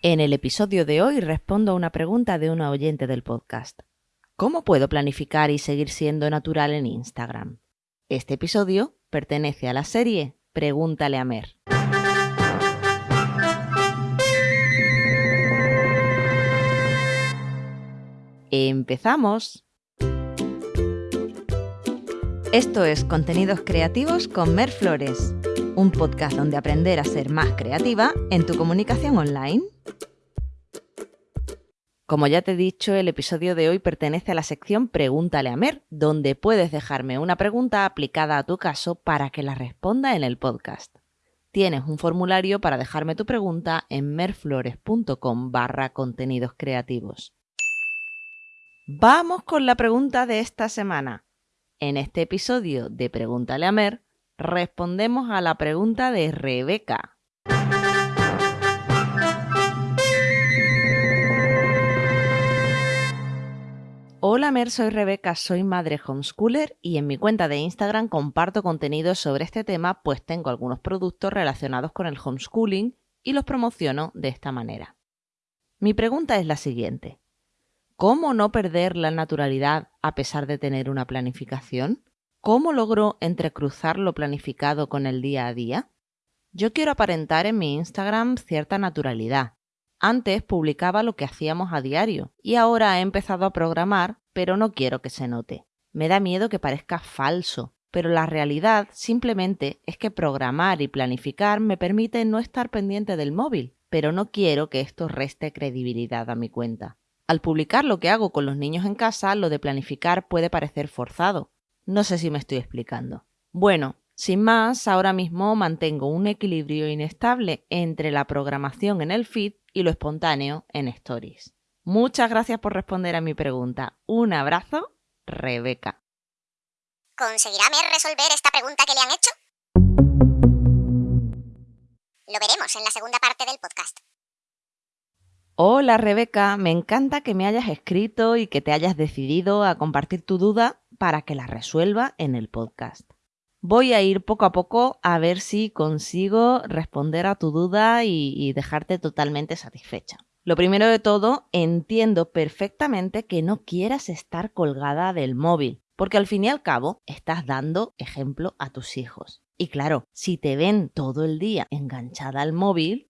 En el episodio de hoy respondo a una pregunta de una oyente del podcast. ¿Cómo puedo planificar y seguir siendo natural en Instagram? Este episodio pertenece a la serie Pregúntale a Mer. ¡Empezamos! Esto es Contenidos Creativos con Mer Flores, un podcast donde aprender a ser más creativa en tu comunicación online. Como ya te he dicho, el episodio de hoy pertenece a la sección Pregúntale a Mer, donde puedes dejarme una pregunta aplicada a tu caso para que la responda en el podcast. Tienes un formulario para dejarme tu pregunta en merflores.com barra contenidos creativos. Vamos con la pregunta de esta semana. En este episodio de Pregúntale a Mer, respondemos a la pregunta de Rebeca. Hola Mer, soy Rebeca, soy madre homeschooler y en mi cuenta de Instagram comparto contenidos sobre este tema, pues tengo algunos productos relacionados con el homeschooling y los promociono de esta manera. Mi pregunta es la siguiente. ¿Cómo no perder la naturalidad a pesar de tener una planificación? ¿Cómo logro entrecruzar lo planificado con el día a día? Yo quiero aparentar en mi Instagram cierta naturalidad, antes publicaba lo que hacíamos a diario y ahora he empezado a programar, pero no quiero que se note. Me da miedo que parezca falso, pero la realidad simplemente es que programar y planificar me permite no estar pendiente del móvil, pero no quiero que esto reste credibilidad a mi cuenta. Al publicar lo que hago con los niños en casa, lo de planificar puede parecer forzado. No sé si me estoy explicando. Bueno, sin más, ahora mismo mantengo un equilibrio inestable entre la programación en el feed y lo espontáneo en stories. Muchas gracias por responder a mi pregunta. Un abrazo, Rebeca. ¿Conseguirá Mer resolver esta pregunta que le han hecho? Lo veremos en la segunda parte del podcast. Hola Rebeca, me encanta que me hayas escrito y que te hayas decidido a compartir tu duda para que la resuelva en el podcast. Voy a ir poco a poco a ver si consigo responder a tu duda y, dejarte totalmente satisfecha. Lo primero de todo, entiendo perfectamente que no quieras estar colgada del móvil, porque al fin y al cabo estás dando ejemplo a tus hijos. Y claro, si te ven todo el día enganchada al móvil,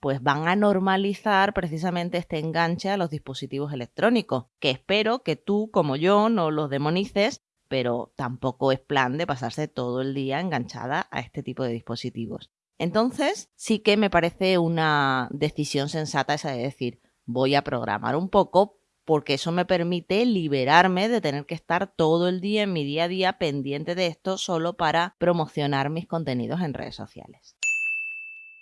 pues van a normalizar precisamente este enganche a los dispositivos electrónicos, que espero que tú, como yo, no los demonices pero tampoco es plan de pasarse todo el día enganchada a este tipo de dispositivos. Entonces, sí que me parece una decisión sensata esa de decir, voy a programar un poco porque eso me permite liberarme de tener que estar todo el día en mi día a día pendiente de esto solo para promocionar mis contenidos en redes sociales.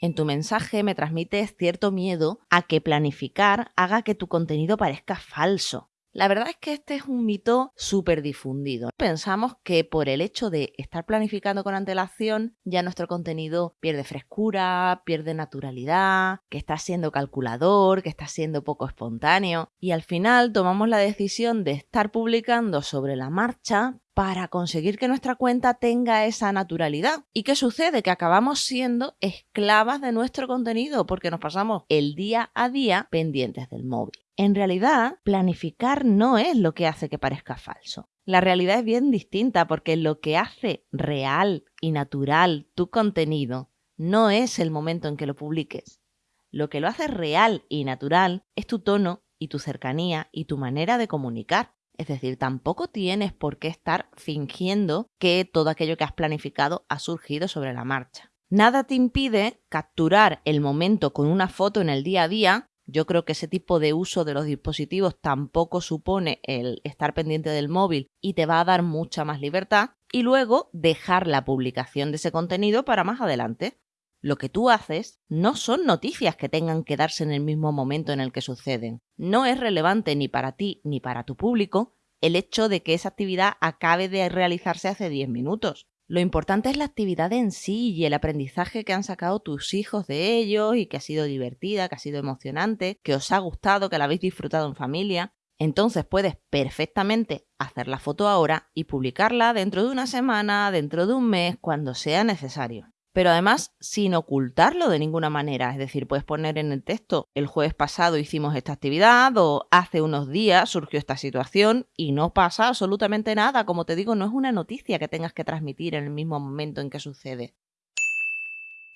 En tu mensaje me transmites cierto miedo a que planificar haga que tu contenido parezca falso, la verdad es que este es un mito súper difundido. Pensamos que por el hecho de estar planificando con antelación ya nuestro contenido pierde frescura, pierde naturalidad, que está siendo calculador, que está siendo poco espontáneo y al final tomamos la decisión de estar publicando sobre la marcha para conseguir que nuestra cuenta tenga esa naturalidad. ¿Y qué sucede? Que acabamos siendo esclavas de nuestro contenido porque nos pasamos el día a día pendientes del móvil. En realidad, planificar no es lo que hace que parezca falso. La realidad es bien distinta porque lo que hace real y natural tu contenido no es el momento en que lo publiques. Lo que lo hace real y natural es tu tono y tu cercanía y tu manera de comunicar. Es decir, tampoco tienes por qué estar fingiendo que todo aquello que has planificado ha surgido sobre la marcha. Nada te impide capturar el momento con una foto en el día a día. Yo creo que ese tipo de uso de los dispositivos tampoco supone el estar pendiente del móvil y te va a dar mucha más libertad. Y luego dejar la publicación de ese contenido para más adelante. Lo que tú haces no son noticias que tengan que darse en el mismo momento en el que suceden. No es relevante ni para ti ni para tu público el hecho de que esa actividad acabe de realizarse hace 10 minutos. Lo importante es la actividad en sí y el aprendizaje que han sacado tus hijos de ellos y que ha sido divertida, que ha sido emocionante, que os ha gustado, que la habéis disfrutado en familia. Entonces puedes perfectamente hacer la foto ahora y publicarla dentro de una semana, dentro de un mes, cuando sea necesario. Pero además sin ocultarlo de ninguna manera. Es decir, puedes poner en el texto, el jueves pasado hicimos esta actividad o hace unos días surgió esta situación y no pasa absolutamente nada. Como te digo, no es una noticia que tengas que transmitir en el mismo momento en que sucede.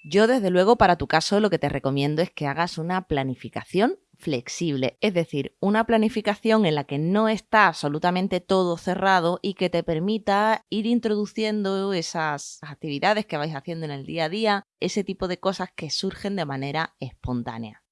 Yo desde luego para tu caso lo que te recomiendo es que hagas una planificación flexible, es decir, una planificación en la que no está absolutamente todo cerrado y que te permita ir introduciendo esas actividades que vais haciendo en el día a día, ese tipo de cosas que surgen de manera espontánea.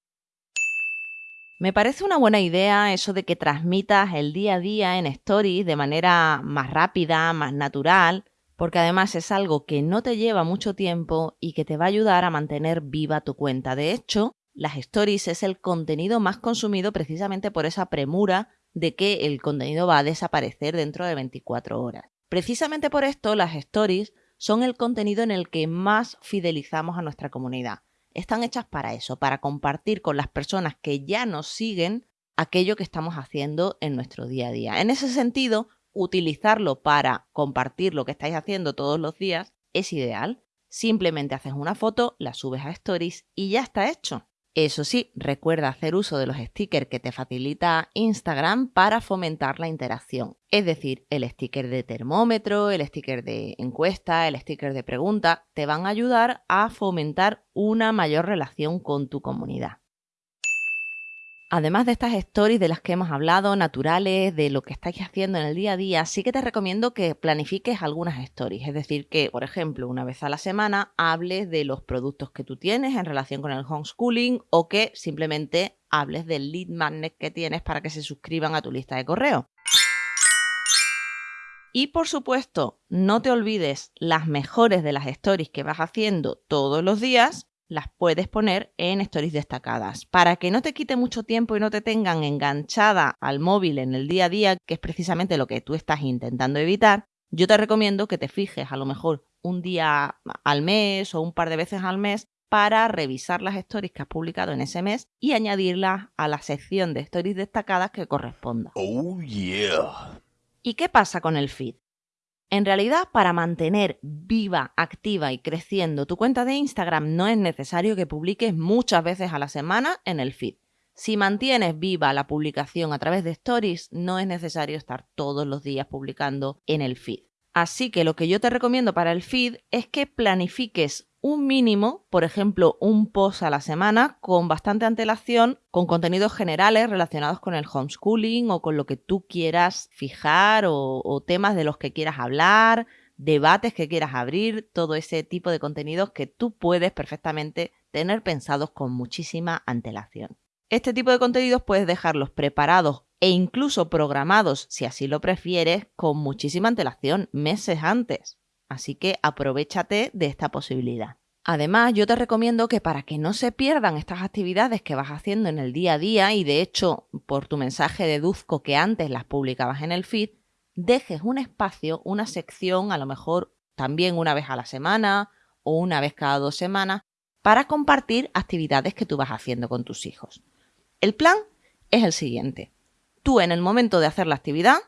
Me parece una buena idea eso de que transmitas el día a día en stories de manera más rápida, más natural, porque además es algo que no te lleva mucho tiempo y que te va a ayudar a mantener viva tu cuenta. De hecho, las stories es el contenido más consumido precisamente por esa premura de que el contenido va a desaparecer dentro de 24 horas. Precisamente por esto, las stories son el contenido en el que más fidelizamos a nuestra comunidad. Están hechas para eso, para compartir con las personas que ya nos siguen aquello que estamos haciendo en nuestro día a día. En ese sentido, utilizarlo para compartir lo que estáis haciendo todos los días es ideal. Simplemente haces una foto, la subes a Stories y ya está hecho. Eso sí, recuerda hacer uso de los stickers que te facilita Instagram para fomentar la interacción. Es decir, el sticker de termómetro, el sticker de encuesta, el sticker de pregunta, te van a ayudar a fomentar una mayor relación con tu comunidad. Además de estas stories de las que hemos hablado, naturales, de lo que estáis haciendo en el día a día, sí que te recomiendo que planifiques algunas stories. Es decir, que, por ejemplo, una vez a la semana hables de los productos que tú tienes en relación con el homeschooling o que simplemente hables del lead magnet que tienes para que se suscriban a tu lista de correo. Y por supuesto, no te olvides las mejores de las stories que vas haciendo todos los días las puedes poner en stories destacadas. Para que no te quite mucho tiempo y no te tengan enganchada al móvil en el día a día, que es precisamente lo que tú estás intentando evitar, yo te recomiendo que te fijes a lo mejor un día al mes o un par de veces al mes para revisar las stories que has publicado en ese mes y añadirlas a la sección de stories destacadas que corresponda. Oh yeah. ¿Y qué pasa con el feed? En realidad, para mantener viva, activa y creciendo tu cuenta de Instagram no es necesario que publiques muchas veces a la semana en el feed. Si mantienes viva la publicación a través de stories, no es necesario estar todos los días publicando en el feed. Así que lo que yo te recomiendo para el feed es que planifiques un mínimo, por ejemplo, un post a la semana con bastante antelación, con contenidos generales relacionados con el homeschooling o con lo que tú quieras fijar o, temas de los que quieras hablar, debates que quieras abrir, todo ese tipo de contenidos que tú puedes perfectamente tener pensados con muchísima antelación. Este tipo de contenidos puedes dejarlos preparados e incluso programados, si así lo prefieres, con muchísima antelación, meses antes. Así que aprovechate de esta posibilidad. Además, yo te recomiendo que para que no se pierdan estas actividades que vas haciendo en el día a día, y de hecho por tu mensaje deduzco que antes las publicabas en el feed, dejes un espacio, una sección, a lo mejor también una vez a la semana o una vez cada dos semanas, para compartir actividades que tú vas haciendo con tus hijos. El plan es el siguiente. Tú en el momento de hacer la actividad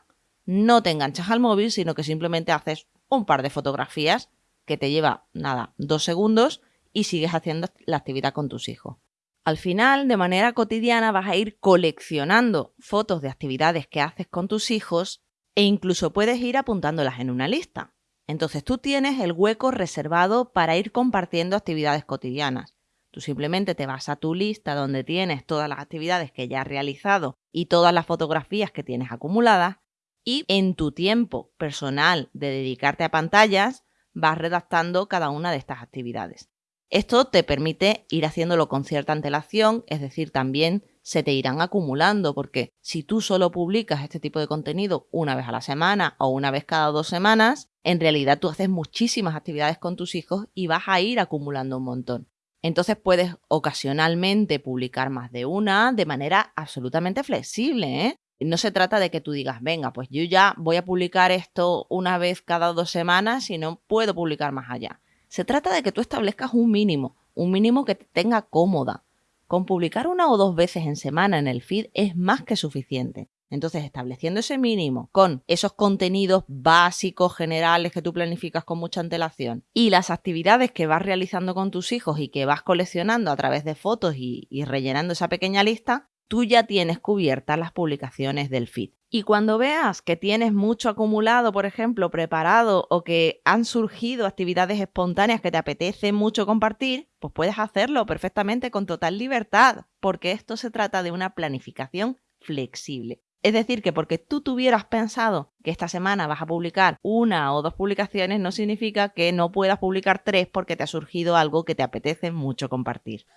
no te enganchas al móvil, sino que simplemente haces un par de fotografías que te lleva, nada, dos segundos y sigues haciendo la actividad con tus hijos. Al final, de manera cotidiana, vas a ir coleccionando fotos de actividades que haces con tus hijos e incluso puedes ir apuntándolas en una lista. Entonces tú tienes el hueco reservado para ir compartiendo actividades cotidianas. Tú simplemente te vas a tu lista donde tienes todas las actividades que ya has realizado y todas las fotografías que tienes acumuladas y en tu tiempo personal de dedicarte a pantallas vas redactando cada una de estas actividades. Esto te permite ir haciéndolo con cierta antelación, es decir, también se te irán acumulando, porque si tú solo publicas este tipo de contenido una vez a la semana o una vez cada dos semanas, en realidad tú haces muchísimas actividades con tus hijos y vas a ir acumulando un montón. Entonces puedes ocasionalmente publicar más de una de manera absolutamente flexible, ¿eh? No se trata de que tú digas, venga, pues yo ya voy a publicar esto una vez cada dos semanas y no puedo publicar más allá. Se trata de que tú establezcas un mínimo, un mínimo que te tenga cómoda. Con publicar una o dos veces en semana en el feed es más que suficiente. Entonces, estableciendo ese mínimo con esos contenidos básicos, generales que tú planificas con mucha antelación y las actividades que vas realizando con tus hijos y que vas coleccionando a través de fotos y, y rellenando esa pequeña lista, tú ya tienes cubiertas las publicaciones del feed. Y cuando veas que tienes mucho acumulado, por ejemplo, preparado o que han surgido actividades espontáneas que te apetece mucho compartir, pues puedes hacerlo perfectamente con total libertad, porque esto se trata de una planificación flexible. Es decir, que porque tú tuvieras pensado que esta semana vas a publicar una o dos publicaciones, no significa que no puedas publicar tres porque te ha surgido algo que te apetece mucho compartir.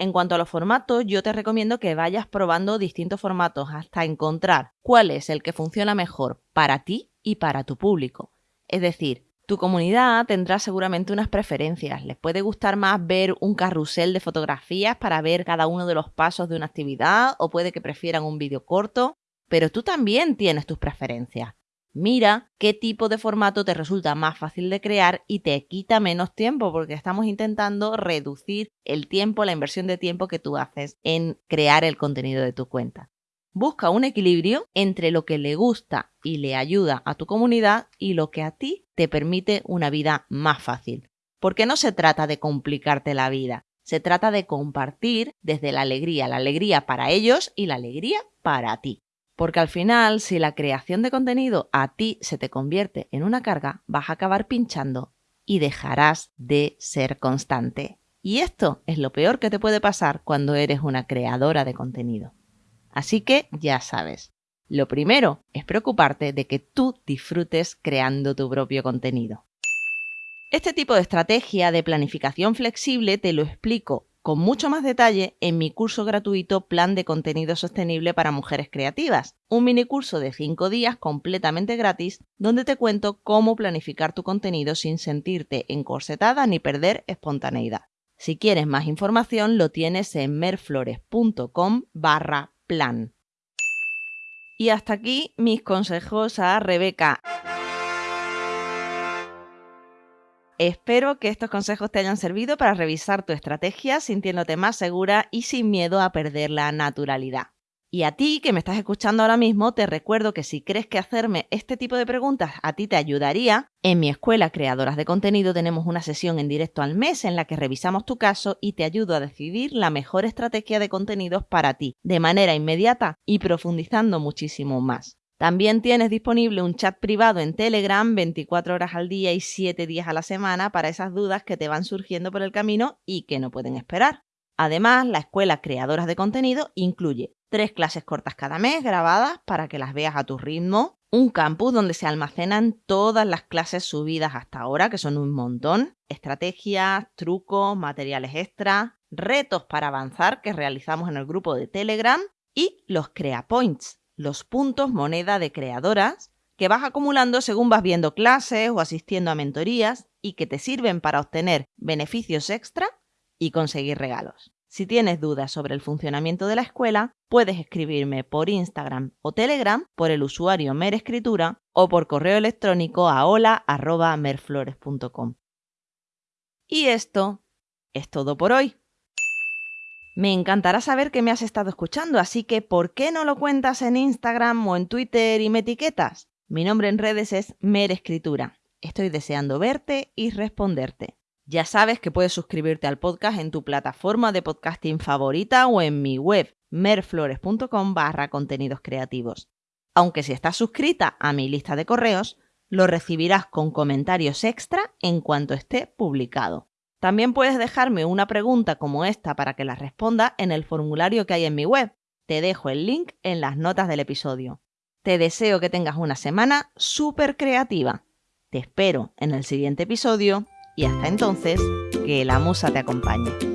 En cuanto a los formatos, yo te recomiendo que vayas probando distintos formatos hasta encontrar cuál es el que funciona mejor para ti y para tu público. Es decir, tu comunidad tendrá seguramente unas preferencias. Les puede gustar más ver un carrusel de fotografías para ver cada uno de los pasos de una actividad o puede que prefieran un vídeo corto, pero tú también tienes tus preferencias. Mira qué tipo de formato te resulta más fácil de crear y te quita menos tiempo porque estamos intentando reducir el tiempo, la inversión de tiempo que tú haces en crear el contenido de tu cuenta. Busca un equilibrio entre lo que le gusta y le ayuda a tu comunidad y lo que a ti te permite una vida más fácil. Porque no se trata de complicarte la vida, se trata de compartir desde la alegría, la alegría para ellos y la alegría para ti. Porque al final, si la creación de contenido a ti se te convierte en una carga, vas a acabar pinchando y dejarás de ser constante. Y esto es lo peor que te puede pasar cuando eres una creadora de contenido. Así que ya sabes, lo primero es preocuparte de que tú disfrutes creando tu propio contenido. Este tipo de estrategia de planificación flexible te lo explico con mucho más detalle en mi curso gratuito Plan de Contenido Sostenible para Mujeres Creativas, un mini curso de 5 días completamente gratis donde te cuento cómo planificar tu contenido sin sentirte encorsetada ni perder espontaneidad. Si quieres más información lo tienes en merflores.com barra plan. Y hasta aquí mis consejos a Rebeca. Espero que estos consejos te hayan servido para revisar tu estrategia sintiéndote más segura y sin miedo a perder la naturalidad. Y a ti que me estás escuchando ahora mismo, te recuerdo que si crees que hacerme este tipo de preguntas a ti te ayudaría, en mi escuela Creadoras de Contenido tenemos una sesión en directo al mes en la que revisamos tu caso y te ayudo a decidir la mejor estrategia de contenidos para ti, de manera inmediata y profundizando muchísimo más. También tienes disponible un chat privado en Telegram 24 horas al día y 7 días a la semana para esas dudas que te van surgiendo por el camino y que no pueden esperar. Además, la escuela Creadoras de Contenido incluye tres clases cortas cada mes grabadas para que las veas a tu ritmo, un campus donde se almacenan todas las clases subidas hasta ahora, que son un montón, estrategias, trucos, materiales extra, retos para avanzar que realizamos en el grupo de Telegram y los Crea Points, los puntos moneda de creadoras que vas acumulando según vas viendo clases o asistiendo a mentorías y que te sirven para obtener beneficios extra y conseguir regalos. Si tienes dudas sobre el funcionamiento de la escuela, puedes escribirme por Instagram o Telegram por el usuario Merescritura o por correo electrónico a hola.merflores.com. Y esto es todo por hoy. Me encantará saber que me has estado escuchando, así que ¿por qué no lo cuentas en Instagram o en Twitter y me etiquetas? Mi nombre en redes es Merescritura. Estoy deseando verte y responderte. Ya sabes que puedes suscribirte al podcast en tu plataforma de podcasting favorita o en mi web merflores.com barra contenidos creativos. Aunque si estás suscrita a mi lista de correos, lo recibirás con comentarios extra en cuanto esté publicado. También puedes dejarme una pregunta como esta para que la responda en el formulario que hay en mi web. Te dejo el link en las notas del episodio. Te deseo que tengas una semana súper creativa. Te espero en el siguiente episodio y hasta entonces, que la musa te acompañe.